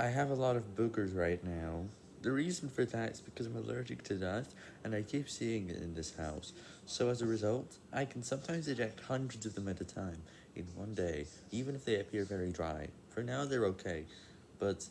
I have a lot of boogers right now. The reason for that is because I'm allergic to dust, and I keep seeing it in this house. So as a result, I can sometimes eject hundreds of them at a time, in one day, even if they appear very dry. For now they're okay, but